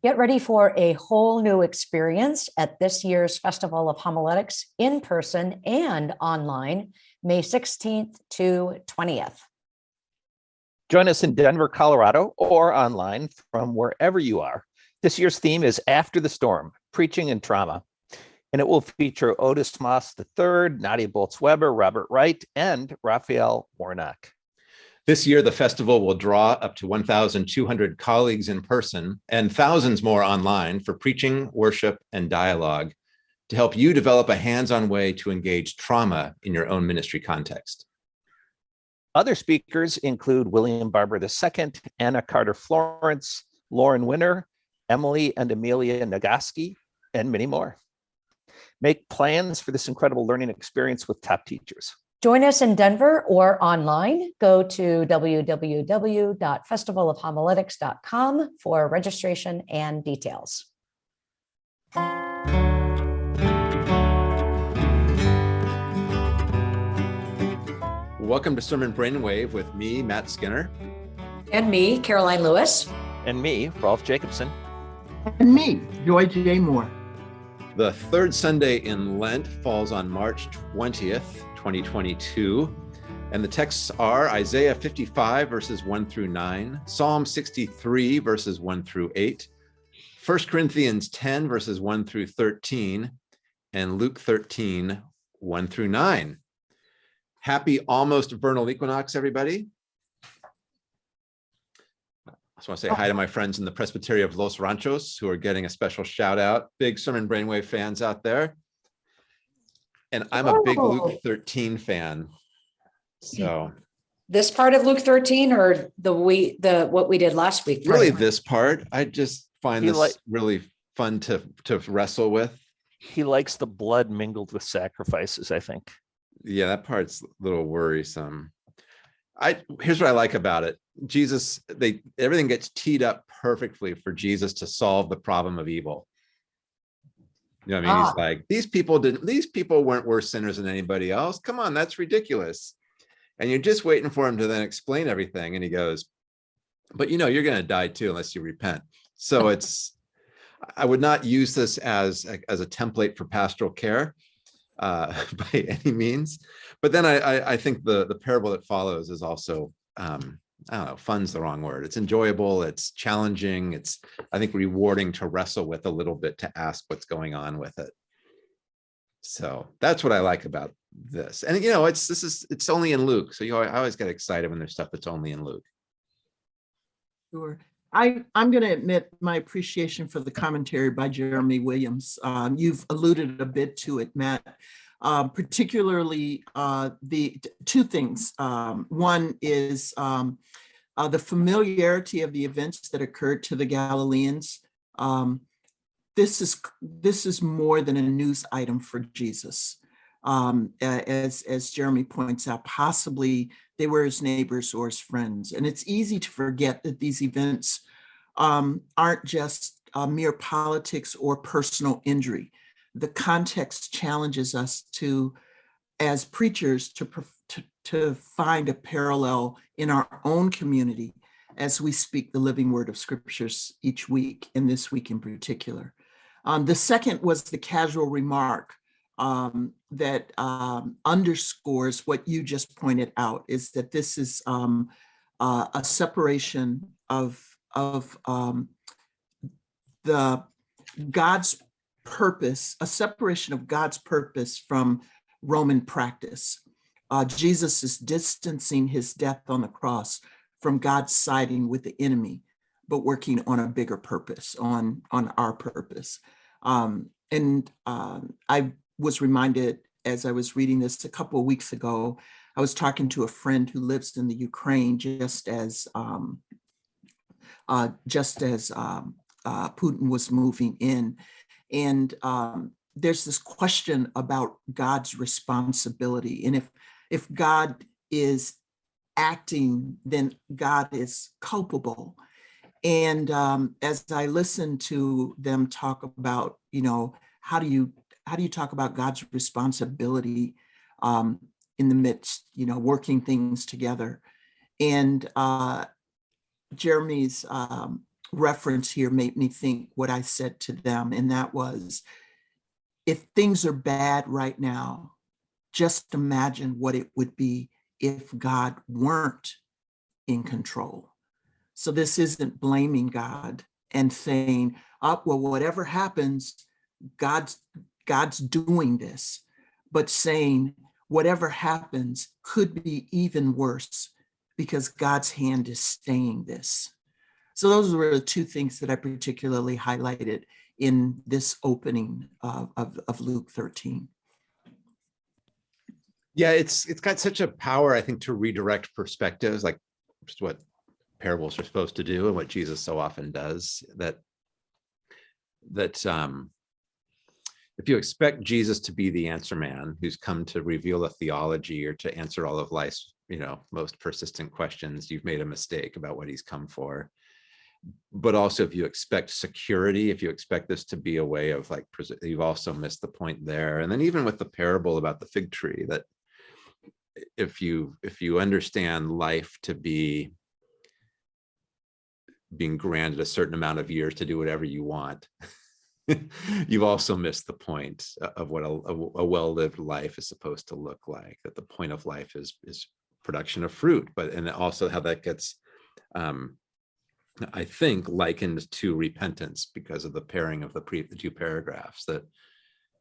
Get ready for a whole new experience at this year's Festival of Homiletics in person and online, May 16th to 20th. Join us in Denver, Colorado, or online from wherever you are. This year's theme is After the Storm, Preaching and Trauma. And it will feature Otis Moss III, Nadia Bolz-Weber, Robert Wright, and Raphael Warnock. This year, the festival will draw up to 1,200 colleagues in person and thousands more online for preaching, worship, and dialogue to help you develop a hands-on way to engage trauma in your own ministry context. Other speakers include William Barber II, Anna Carter Florence, Lauren Winner, Emily and Amelia Nagoski, and many more. Make plans for this incredible learning experience with top teachers. Join us in Denver or online. Go to www.festivalofhomiletics.com for registration and details. Welcome to Sermon Brainwave with me, Matt Skinner. And me, Caroline Lewis. And me, Rolf Jacobson. And me, Joy J. Moore. The third Sunday in Lent falls on March 20th, 2022. And the texts are Isaiah 55 verses 1 through 9, Psalm 63 verses 1 through 8, 1 Corinthians 10 verses 1 through 13, and Luke 13, 1 through 9. Happy almost vernal equinox, everybody. I just want to say hi to my friends in the Presbytery of Los Ranchos who are getting a special shout out. Big Sermon Brainwave fans out there. And I'm a big Luke Oh. 13 fan. So This part of Luke thirteen or the we, the, what we did last week? really this part, I just find You this really fun to, to wrestle with. He likes the blood mingled with sacrifices, I think. Yeah, that part's a little worrisome. I here's what I like about it. Jesus, they everything gets teed up perfectly for Jesus to solve the problem of evil. You know what I mean? Ah. He's like, these people didn't, these people weren't worse sinners than anybody else. Come on, that's ridiculous. And you're just waiting for him to then explain everything. And he goes, but you know, you're gonna die too unless you repent. So it's I would not use this as a, as a template for pastoral care uh, by any means. But then I, I, I think the the parable that follows is also um, I don't know, fun's the wrong word. It's enjoyable, it's challenging, it's I think rewarding to wrestle with a little bit to ask what's going on with it. So that's what I like about this. And you know, it's this is it's only in Luke. So you know, I always get excited when there's stuff that's only in Luke. Sure. I, I'm going to admit my appreciation for the commentary by Jeremy Williams. Um, you've alluded a bit to it, Matt. Um, particularly uh, the two things. Um, one is um, uh, the familiarity of the events that occurred to the Galileans. Um, this is this is more than a news item for Jesus. Um, as as Jeremy points out, possibly they were his neighbors or his friends. And it's easy to forget that these events um, aren't just uh, mere politics or personal injury. The context challenges us to, as preachers, to, to, to find a parallel in our own community as we speak the living word of scriptures each week, and this week in particular. Um, the second was the casual remark um, that um, underscores what you just pointed out is that this is um, uh, a separation of of um, the God's purpose, a separation of God's purpose from Roman practice. Uh, Jesus is distancing his death on the cross from God's siding with the enemy, but working on a bigger purpose, on on our purpose. Um, and um, I was reminded as I was reading this a couple of weeks ago, I was talking to a friend who lives in the Ukraine just as um, uh, just as um, uh, Putin was moving in. And um, there's this question about God's responsibility. And if if God is acting, then God is culpable. And um, as I listened to them talk about, you know, how do you how do you talk about God's responsibility um, in the midst, you know, working things together? And uh, Jeremy's um, reference here made me think what I said to them, and that was, if things are bad right now, just imagine what it would be if God weren't in control. So this isn't blaming God and saying, oh, well, whatever happens, God's God's doing this, but saying whatever happens could be even worse because God's hand is staying this. So those were the two things that I particularly highlighted in this opening of, of, of Luke 13. Yeah, it's it's got such a power, I think, to redirect perspectives, like just what parables are supposed to do and what Jesus so often does. That that um, if you expect Jesus to be the answer man who's come to reveal a theology or to answer all of life's, you know, most persistent questions, you've made a mistake about what he's come for. But also if you expect security, if you expect this to be a way of like, you've also missed the point there. And then even with the parable about the fig tree, that if you if you understand life to be being granted a certain amount of years to do whatever you want, you've also missed the point of what a, a, well-lived life is supposed to look like. That the point of life is is production of fruit, but and also how that gets, um, I think, likened to repentance because of the pairing of the pre the two paragraphs. That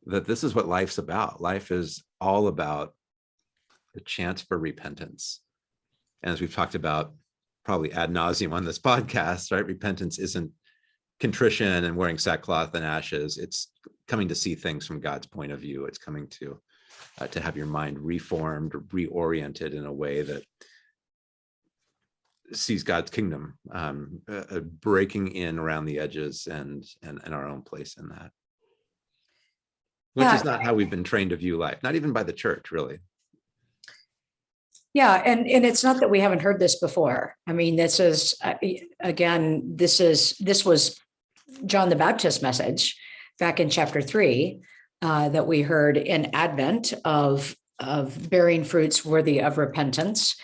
that this is what life's about. Life is all about the chance for repentance. And as we've talked about probably ad nauseum on this podcast, right? Repentance isn't contrition and wearing sackcloth and ashes. It's coming to see things from God's point of view. It's coming to uh, to have your mind reformed, reoriented in a way that sees God's kingdom um, uh, uh, breaking in around the edges and, and and our own place in that. Which Yeah. is not how we've been trained to view life, not even by the church, really. Yeah, and and it's not that we haven't heard this before. I mean, this is uh, again, this is this was John the Baptist message back in chapter three uh, that we heard in Advent of of bearing fruits worthy of repentance,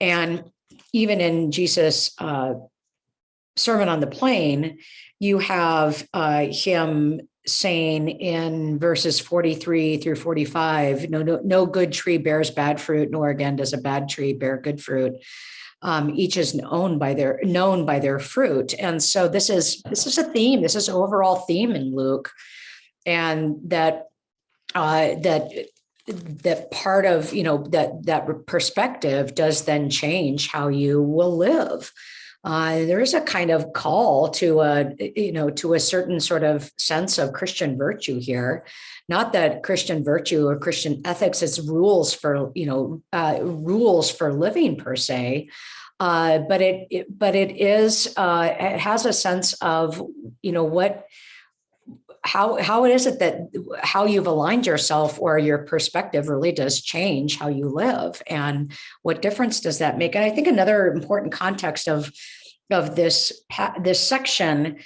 and even in Jesus' uh, Sermon on the Plain, you have uh, him saying in verses 43 through 45 no, no no good tree bears bad fruit nor again does a bad tree bear good fruit. Um, each is known by their known by their fruit. And so this is this is a theme this is an overall theme in luke. And that uh, that that part of you know that that perspective does then change how you will live. Uh, there is a kind of call to a you know to a certain sort of sense of christian virtue here. Not that christian virtue or christian ethics is rules for you know uh, rules for living per se uh, but it, it but it is uh, it has a sense of you know what how how is it that how you've aligned yourself or your perspective really does change how you live and what difference does that make? And i think another important context of of this this section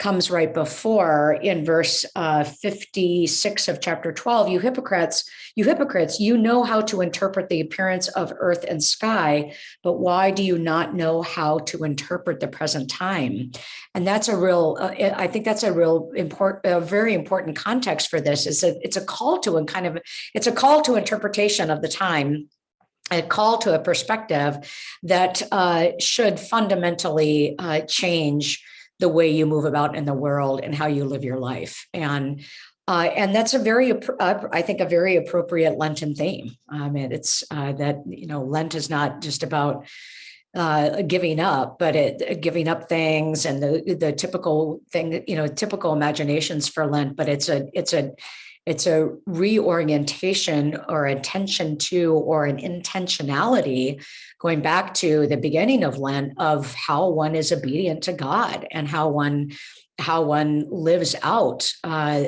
comes right before in verse uh, 56 of chapter 12 you hypocrites you hypocrites you know how to interpret the appearance of earth and sky but why do you not know how to interpret the present time? And that's a real uh, i think that's a real important a very important context for this. Is a, it's a call to a kind of it's a call to interpretation of the time a call to a perspective that uh, should fundamentally uh, change the way you move about in the world and how you live your life and uh, and that's a very, uh, I think, a very appropriate Lenten theme. And it's uh, that you know Lent is not just about uh, giving up, but it giving up things and the the typical thing, you know, typical imaginations for Lent. But it's a it's a it's a reorientation or attention to or an intentionality going back to the beginning of Lent of how one is obedient to God and how one how one lives out uh,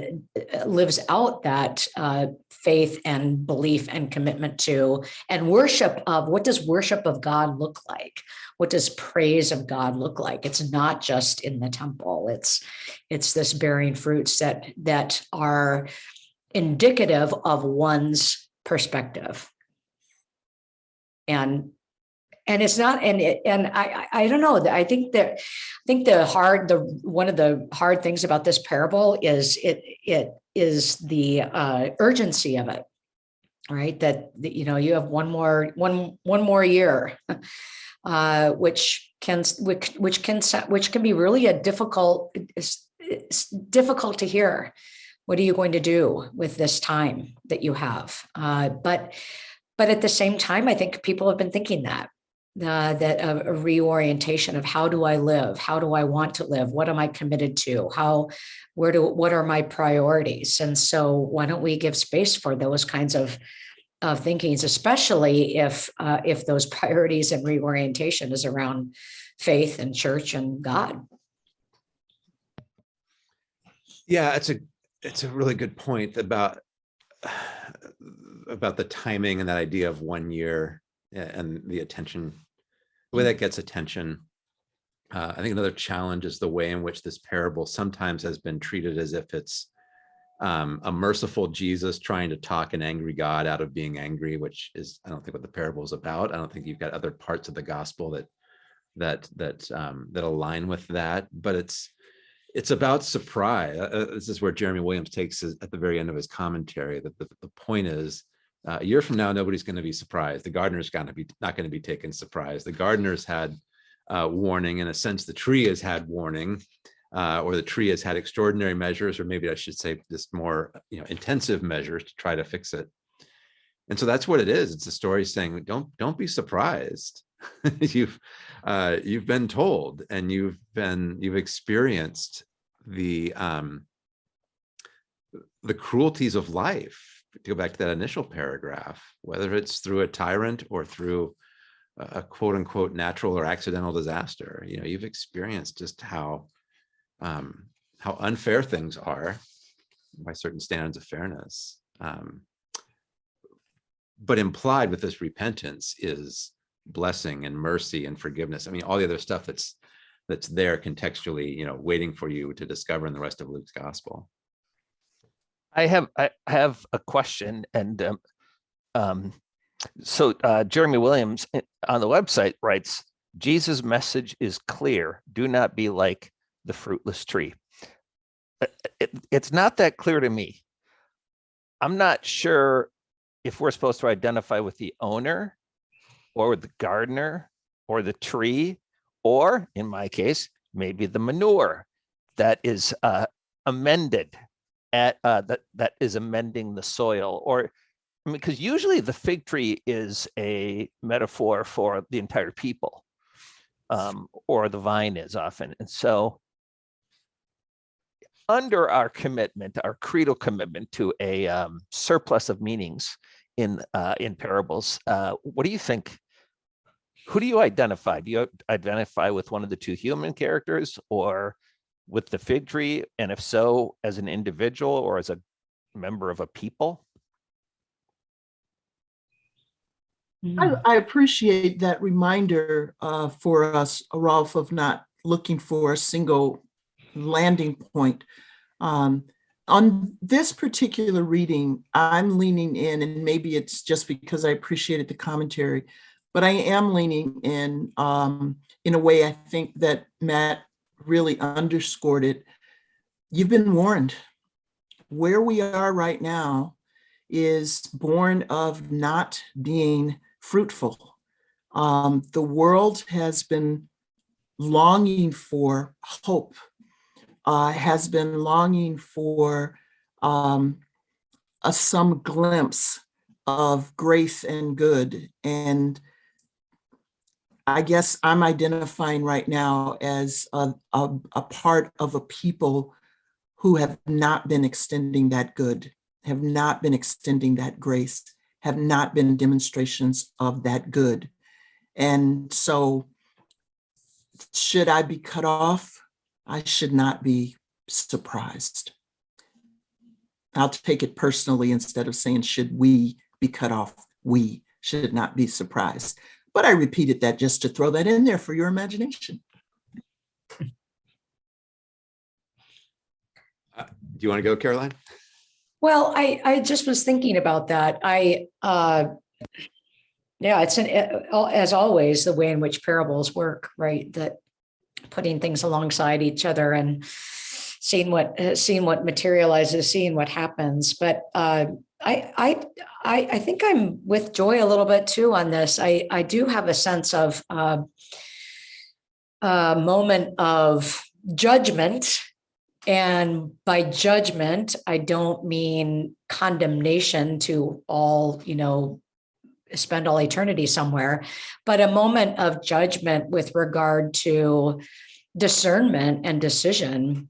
lives out that uh, faith and belief and commitment to and worship of what does worship of God look like? What does praise of God look like? It's not just in the temple. It's it's this bearing fruits that that are indicative of one's perspective. And and it's not, and it, and I, I, don't know, I think that, I think the hard, the, one of the hard things about this parable is it, it is the uh, urgency of it. Right, that, that, you know, you have one more, one, one more year. Uh, which can, which, which can, which can be really a difficult, it's, it's difficult to hear. What are you going to do with this time that you have? Uh, but, but at the same time, I think people have been thinking that uh, that a, a reorientation of how do I live? How do I want to live? What am I committed to? How, where do, what are my priorities? And so why don't we give space for those kinds of of thinkings, especially if uh, if those priorities and reorientation is around faith and church and God. Yeah, it's a, it's a really good point about, about the timing and that idea of one year and the attention, the way that gets attention. Uh, I think another challenge is the way in which this parable sometimes has been treated as if it's um, a merciful Jesus trying to talk an angry God out of being angry, which is, I don't think what the parable is about. I don't think you've got other parts of the gospel that that that um, that align with that, but it's it's about surprise. Uh, uh, This is where Jeremy Williams takes at the very end of his commentary. That the, the point is, uh, a year from now, nobody's going to be surprised. The gardener's going to be not going to be taken surprise. The gardener's had uh, warning. In a sense, the tree has had warning, uh, or the tree has had extraordinary measures, or maybe I should say, just more you know intensive measures to try to fix it. And so that's what it is. It's a story saying, don't don't be surprised. you've uh, you've been told and you've been you've experienced the um, the cruelties of life to go back to that initial paragraph whether it's through a tyrant or through a a quote unquote natural or accidental disaster. You know you've experienced just how um, how unfair things are by certain standards of fairness um, but implied with this repentance is blessing and mercy and forgiveness. I mean, all the other stuff that's that's there contextually, you know, waiting for you to discover in the rest of Luke's gospel. I have, I have a question and, um, um, so, uh, Jeremy Williams eh, on the website writes, Jesus' message is clear. Do not be like the fruitless tree. Uh, It, it's not that clear to me. I'm not sure if we're supposed to identify with the owner or the gardener or the tree, or in my case, maybe the manure that is uh, amended at uh, that that is amending the soil or because usually the fig tree is a metaphor for the entire people um, or the vine is often and so under our commitment our creedal commitment to a um, surplus of meanings in uh, in parables uh, what do you think who do you identify do you identify with one of the two human characters or with the fig tree? And if so, as an individual or as a member of a people? I, I appreciate that reminder uh, for us, Rolf, of not looking for a single landing point. Um, on this particular reading, I'm leaning in, and maybe it's just because I appreciated the commentary, but I am leaning in um, in a way I think that Matt really underscored it. You've been warned. Where we are right now is born of not being fruitful. Um, the world has been longing for hope, uh, has been longing for um, a some glimpse of grace and good. And I guess I'm identifying right now as a, a, a part of a people who have not been extending that good, have not been extending that grace, have not been demonstrations of that good. And so should I be cut off? I should not be surprised. I'll take it personally instead of saying, should we be cut off? We should not be surprised. But I repeated that just to throw that in there for your imagination. Uh, Do you want to go, Caroline? Well, I, I just was thinking about that. I, uh, Yeah, it's an, uh, as always, the way in which parables work, right? That putting things alongside each other and seeing what, uh, seeing what materializes, seeing what happens. But uh, I, I, I, I think I'm with Joy a little bit too on this. I, I do have a sense of uh, a moment of judgment. And by judgment, I don't mean condemnation to all, you know, spend all eternity somewhere, but a moment of judgment with regard to discernment and decision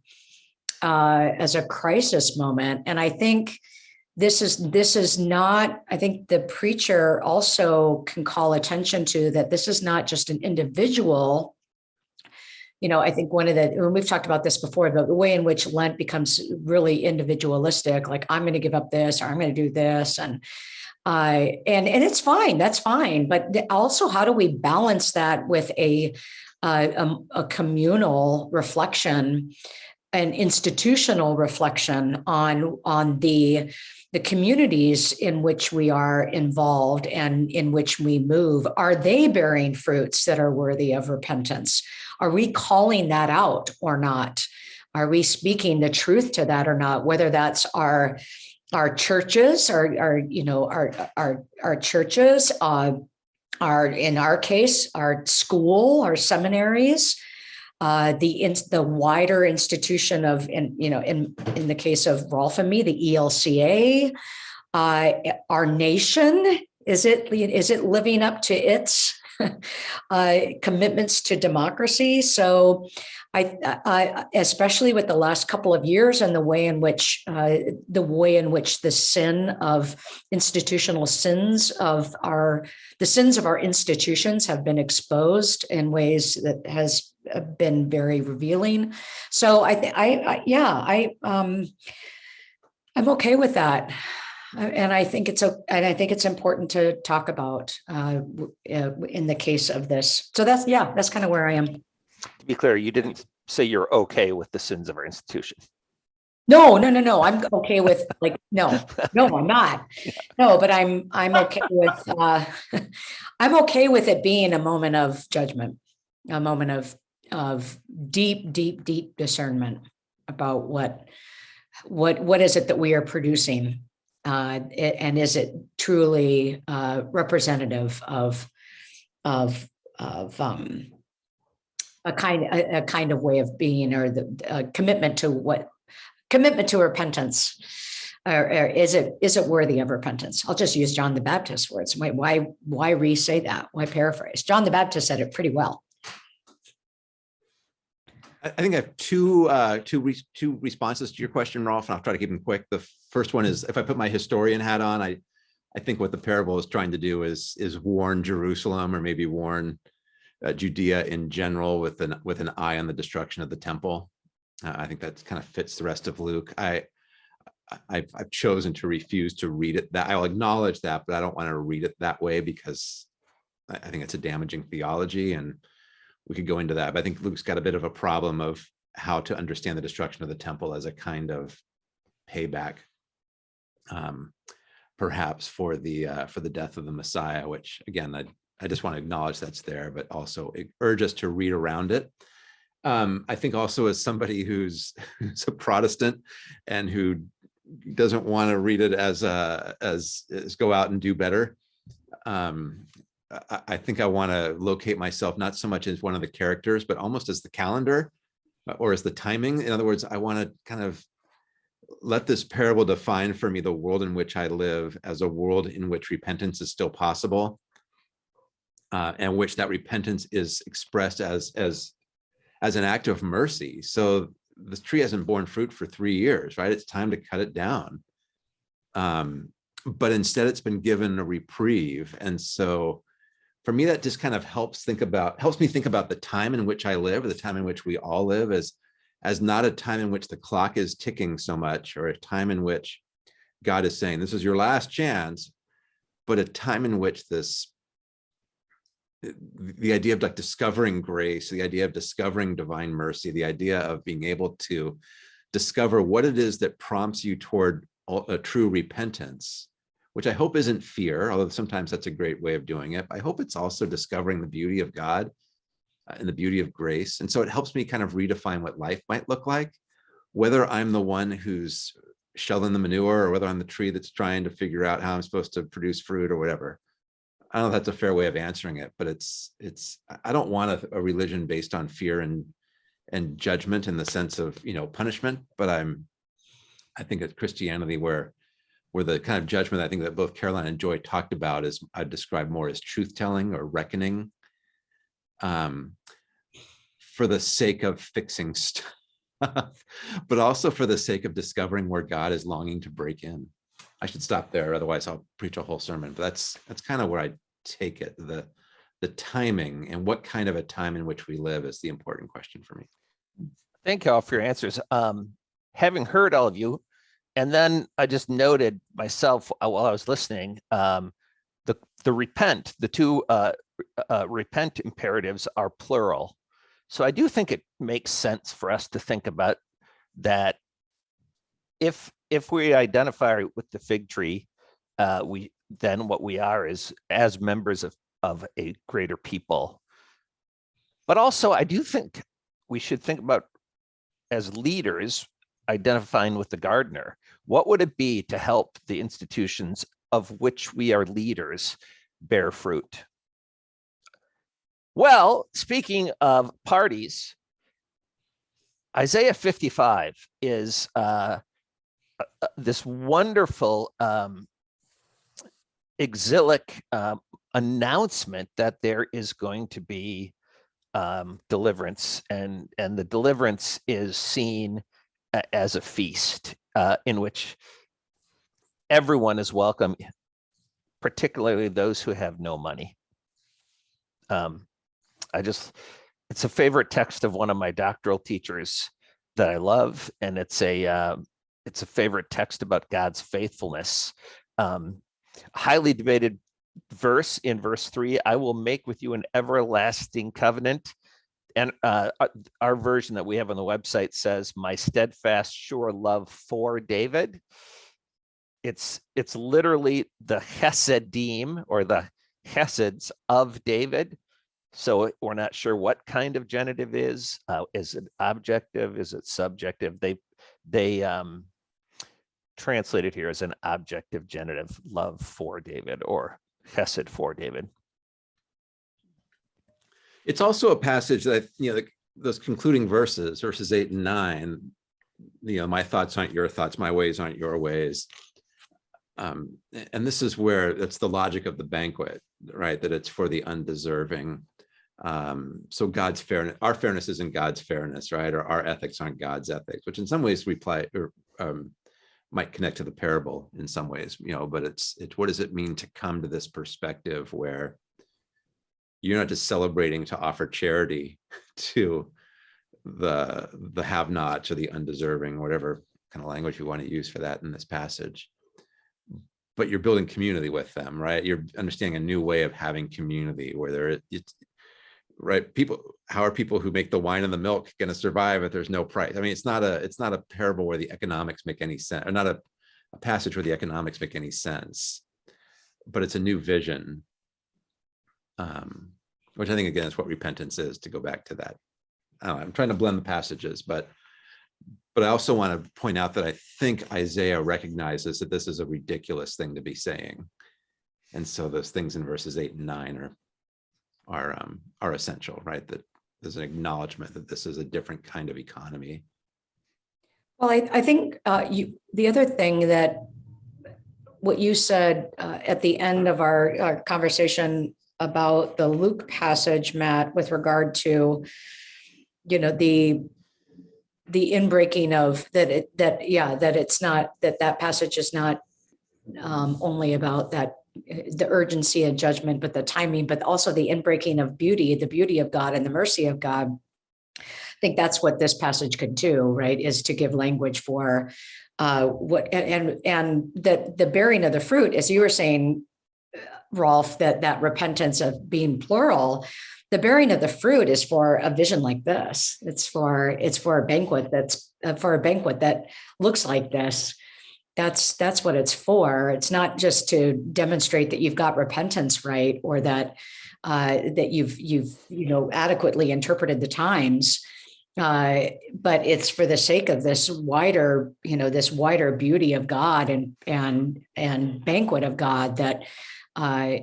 uh, as a crisis moment. And I think this is this is not, I think the preacher also can call attention to that this is not just an individual. You know, I think one of the, when we've talked about this before, the, the way in which Lent becomes really individualistic, like I'm going to give up this or I'm going to do this. And uh, and and it's fine. That's fine. But also, how do we balance that with a uh, um, a communal reflection, an institutional reflection on on the the communities in which we are involved and in which we move? Are they bearing fruits that are worthy of repentance? Are we calling that out or not? Are we speaking the truth to that or not? Whether that's our our churches, our, our you know, our, our, our churches, uh, our, in our case, our school, our seminaries, uh, the, in, the wider institution of, in, you know, in, in the case of Rolf and me, the ELCA, uh, our nation, is it, is it living up to its uh, commitments to democracy? So I, I, especially with the last couple of years and the way in which uh, the way in which the sin of institutional sins of our the sins of our institutions have been exposed in ways that has been very revealing. So I, I, I yeah, I, um, I'm okay with that. Uh, And I think it's a, and I think it's important to talk about uh, uh, in the case of this. So that's, yeah, that's kind of where I am. To be clear, you didn't say you're okay with the sins of our institution. No, no, no, no. I'm okay with like, no, no, I'm not. No, but I'm, I'm okay with, uh, I'm okay with it being a moment of judgment, a moment of, of deep, deep, deep discernment about what, what, what is it that we are producing? Uh, and is it truly, uh, representative of, of, of, um, a kind, a, a kind of way of being or the, commitment to what commitment to repentance. Or, or is it is it worthy of repentance? I'll just use John the Baptist's words. Why why why re-say that? Why paraphrase? John the Baptist said it pretty well. I think I have two, uh, two, re- two responses to your question, Rolf, and I'll try to keep them quick. The first one is if I put my historian hat on, I, I think what the parable is trying to do is, is warn Jerusalem or maybe warn uh, Judea in general with an, with an eye on the destruction of the temple. Uh, I think that kind of fits the rest of Luke. I, I- I've, I've chosen to refuse to read it that I'll acknowledge that, but I don't want to read it that way because I, I think it's a damaging theology and we could go into that, but I think Luke's got a bit of a problem of how to understand the destruction of the temple as a kind of payback. Um, perhaps for the, uh, for the death of the Messiah, which again, I, I just want to acknowledge that's there, but also urge us to read around it. Um, I think also as somebody who's, who's a Protestant and who doesn't want to read it as a, as, as go out and do better. Um, I, think I want to locate myself not so much as one of the characters, but almost as the calendar uh, or as the timing. In other words, I want to kind of let this parable define for me the world in which I live as a world in which repentance is still possible. Uh, and which that repentance is expressed as, as, as an act of mercy. So this tree hasn't borne fruit for three years, right? It's time to cut it down. Um, but instead it's been given a reprieve. And so for me, that just kind of helps think about, helps me think about the time in which I live, or the time in which we all live as, as not a time in which the clock is ticking so much, or a time in which God is saying, this is your last chance, but a time in which this, the idea of like discovering grace, the idea of discovering divine mercy, the idea of being able to discover what it is that prompts you toward a true repentance which I hope isn't fear, although sometimes that's a great way of doing it. I hope it's also discovering the beauty of God uh, and the beauty of grace. And so it helps me kind of redefine what life might look like, whether I'm the one who's shelling the manure or whether I'm the tree that's trying to figure out how I'm supposed to produce fruit or whatever. I don't know if that's a fair way of answering it, but it's, it's, I- don't want a, a religion based on fear and, and judgment in the sense of, you know, punishment, but I'm, I think it's Christianity where, where the kind of judgment I think that both Caroline and Joy talked about is I describe more as truth telling or reckoning. Um, for the sake of fixing stuff, but also for the sake of discovering where God is longing to break in. I should stop there, otherwise I'll preach a whole sermon, but that's, that's kind of where I take it. The, the timing and what kind of a time in which we live is the important question for me. Thank you all for your answers. Um, having heard all of you, and then I just noted myself uh, while I was listening, um, the the repent, the two uh, uh, repent imperatives are plural. So I do think it makes sense for us to think about that. If if we identify with the fig tree, uh, we then what we are is as members of of a greater people. But also, I do think we should think about as leaders identifying with the gardener. What would it be to help the institutions of which we are leaders bear fruit? Well, speaking of parties, Isaiah 55 is uh, uh, uh, this wonderful um, exilic um, announcement that there is going to be um, deliverance and and the deliverance is seen as a feast uh, in which everyone is welcome, particularly those who have no money. Um, I just, it's a favorite text of one of my doctoral teachers that I love, and it's a uh, it's a favorite text about God's faithfulness. Um, highly debated verse in verse three, I will make with you an everlasting covenant. And uh, uh, our version that we have on the website says, my steadfast, sure love for David. It's it's literally the Chesedim or the Cheseds of David. So we're not sure what kind of genitive is. Uh, is it objective? Is it subjective? They they um, translate it here as an objective genitive, love for David or hesed for David. It's also a passage that, you know, the- those concluding verses, verses eight and nine, you know, my thoughts aren't your thoughts, my ways aren't your ways. Um, and this is where that's the logic of the banquet, right? That it's for the undeserving. Um, so God's fairness, our fairness isn't God's fairness, right? Or our ethics aren't God's ethics, which in some ways reply or um, might connect to the parable in some ways, you know, but it's it's what does it mean to come to this perspective where you're not just celebrating to offer charity to the the have-nots or the undeserving, whatever kind of language you want to use for that in this passage. But you're building community with them, right? You're understanding a new way of having community where there it's right people how are people who make the wine and the milk going to survive if there's no price i mean it's not a it's not a parable where the economics make any sense or not a, a passage where the economics make any sense but it's a new vision um which i think again is what repentance is to go back to that. I'm trying to blend the passages but but i also want to point out that i think isaiah recognizes that this is a ridiculous thing to be saying. And so those things in verses eight and nine are are um are essential right? That there's an acknowledgement that this is a different kind of economy. Well, I, I think uh, you, the other thing that what you said uh, at the end of our, our conversation about the Luke passage, Matt, with regard to, you know, the the inbreaking of that it that yeah that it's not that that passage is not um, only about that the urgency and judgment, but the timing, but also the inbreaking of beauty, the beauty of God and the mercy of God. I think that's what this passage could do, right? Is to give language for uh, what and and that the bearing of the fruit, as you were saying, Rolf, that that repentance of being plural, the bearing of the fruit is for a vision like this. It's for it's for a banquet that's uh, for a banquet that looks like this. That's, that's what it's for. It's not just to demonstrate that you've got repentance right or that uh, that you've, you've, you know, adequately interpreted the times. Uh, but it's for the sake of this wider, you know, this wider beauty of God and, and, and banquet of God that uh,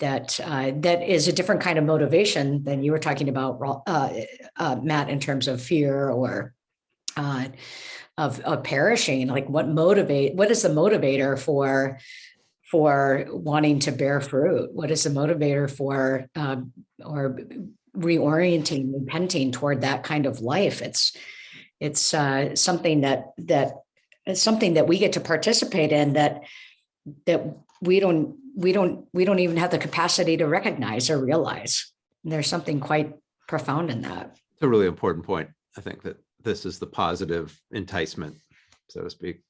that uh, that is a different kind of motivation than you were talking about, uh, uh, Matt, in terms of fear or uh, of, of perishing. Like, what motivate? What is the motivator for for wanting to bear fruit? What is the motivator for um, or reorienting, repenting toward that kind of life? It's it's uh, something that that something that we get to participate in that that we don't we don't we don't even have the capacity to recognize or realize. There's something quite profound in that. It's a really important point. I think that this is the positive enticement, so to speak.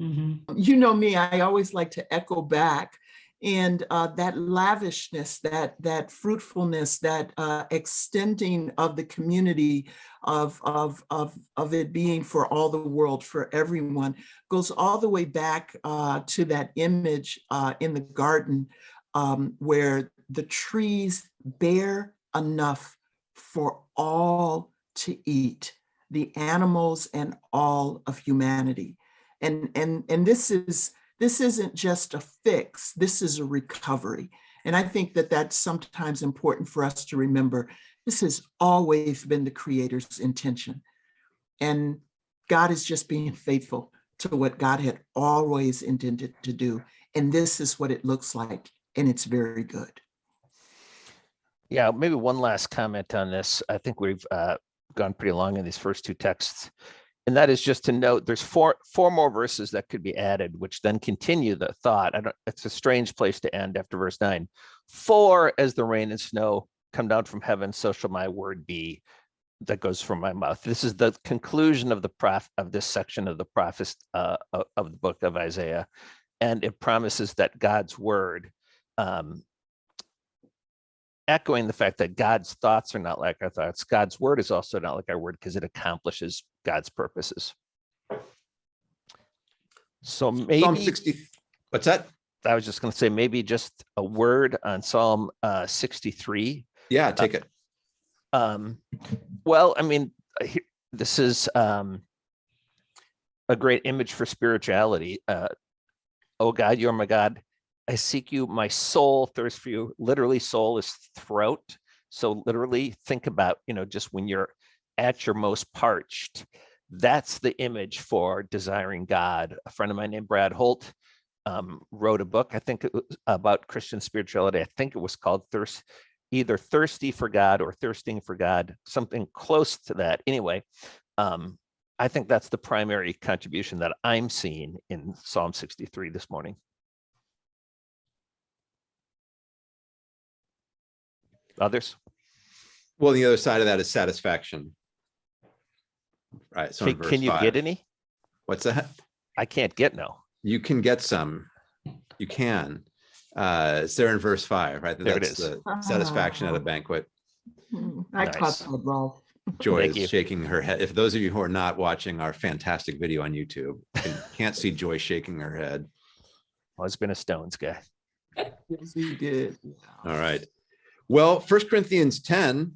Mhm. you know me, I always like to echo back. And uh, that lavishness, that that fruitfulness, that uh, extending of the community of, of, of, of it being for all the world, for everyone, goes all the way back uh, to that image uh, in the garden um, where the trees bear enough for all to eat, the animals and all of humanity. And, and, and this is, this isn't just a fix, this is a recovery. And I think that that's sometimes important for us to remember. This has always been the creator's intention. And God is just being faithful to what God had always intended to do. And this is what it looks like. And it's very good. Yeah, maybe one last comment on this. I think we've uh, gone pretty long in these first two texts. And that is just to note, there's four four more verses that could be added, which then continue the thought. It's a strange place to end after verse nine. For as the rain and snow come down from heaven, so shall my word be that goes from my mouth. This is the conclusion of the prof of this section of the prophet uh, of the book of Isaiah. And it promises that God's word um, echoing the fact that God's thoughts are not like our thoughts. God's word is also not like our word because it accomplishes God's purposes. So Psalm maybe 60, what's that? I was just going to say maybe just a word on Psalm uh, 63. Yeah, take it. Um, well, I mean, uh, this is um, a great image for spirituality. Uh, oh God, you're my God. I seek you. My soul thirsts for you. Literally, soul is throat. So literally, think about you know just when you're at your most parched. That's the image for desiring God. A friend of mine named Brad Holt um, wrote a book. I think about Christian spirituality. I think it was called Thirst either thirsty for God or thirsting for God, something close to that. Anyway, um, I think that's the primary contribution that I'm seeing in Psalm 63 this morning. Others? Well, the other side of that is satisfaction. Right. So Can, can you five- get any? What's that? I can't get no. You can get some. You can. Uh, it's there in verse five, right? There it That's is. the Satisfaction at a banquet. Hmm, I caught Nice. that, Rolf. Joy Thank is you. shaking her head. If those of you who are not watching our fantastic video on YouTube, can- can't see Joy shaking her head. Always been a Stones guy. Yes, he did. All right. Well, First Corinthians 10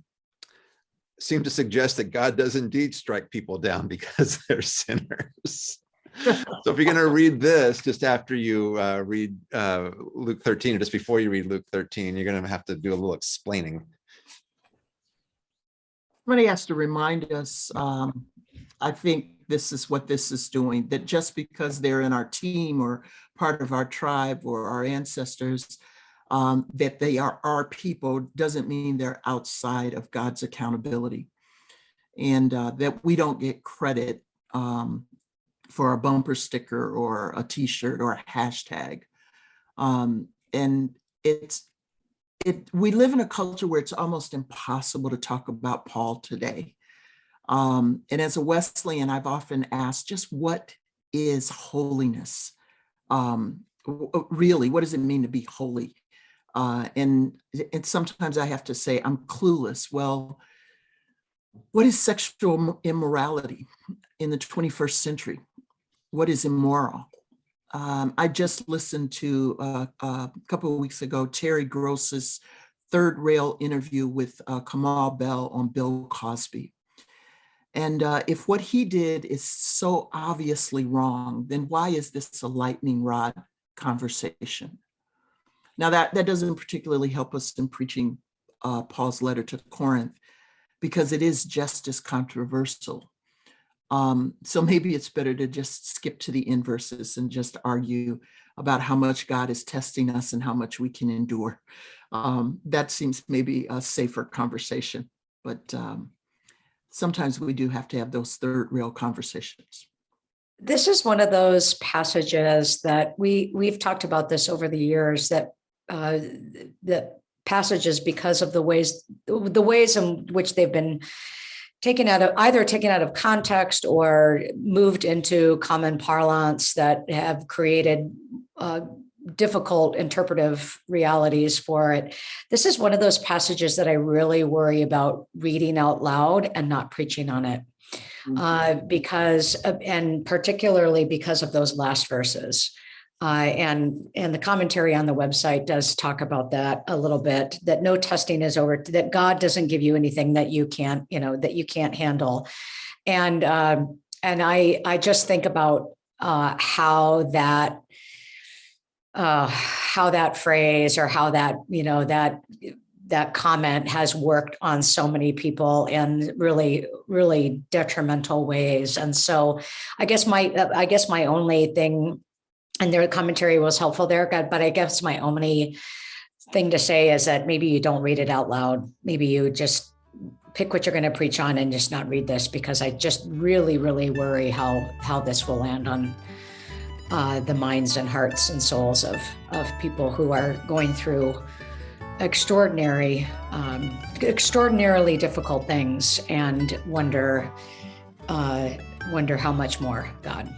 seem to suggest that God does indeed strike people down because they're sinners. So if you're going to read this just after you uh, read uh, Luke 13 or just before you read Luke 13, you're going to have to do a little explaining. Somebody has to remind us, um, I think this is what this is doing, that just because they're in our team or part of our tribe or our ancestors, um, that they are our people doesn't mean they're outside of God's accountability. And uh, that we don't get credit um, for a bumper sticker or a t-shirt or a hashtag. Um, and it's, it, we live in a culture where it's almost impossible to talk about Paul today. Um, and as a Wesleyan, I've often asked just what is holiness? Um, really, what does it mean to be holy? Uh, and, and sometimes I have to say I'm clueless. Well, what is sexual immorality in the 21st century? what is immoral. Um, I just listened to uh, a couple of weeks ago Terry Gross's third rail interview with uh, Kamau Bell on Bill Cosby. And uh, if what he did is so obviously wrong, then why is this a lightning rod conversation? Now that that doesn't particularly help us in preaching uh, Paul's letter to Corinth because it is just as controversial. Um, so maybe it's better to just skip to the inverses and just argue about how much God is testing us and how much we can endure. Um, that seems maybe a safer conversation, but um, sometimes we do have to have those third rail conversations. This is one of those passages that we, we've talked about this over the years that uh, that passages because of the ways, the ways in which they've been taken out of either taken out of context or moved into common parlance that have created uh, difficult interpretive realities for it. This is one of those passages that I really worry about reading out loud and not preaching on it. Uh, because, of, and particularly because of those last verses. Uh, and and the commentary on the website does talk about that a little bit. That no testing is over. That God doesn't give you anything that you can't, you know, that you can't handle. And um, and I I just think about uh, how that uh, how that phrase or how that you know that that comment has worked on so many people in really really detrimental ways and so i guess my i guess my only thing and their commentary was helpful there, but I guess my only thing to say is that maybe you don't read it out loud. Maybe you just pick what you're going to preach on and just not read this because I just really, really worry how how this will land on uh, the minds and hearts and souls of of people who are going through extraordinary, um, extraordinarily difficult things and wonder uh, wonder how much more God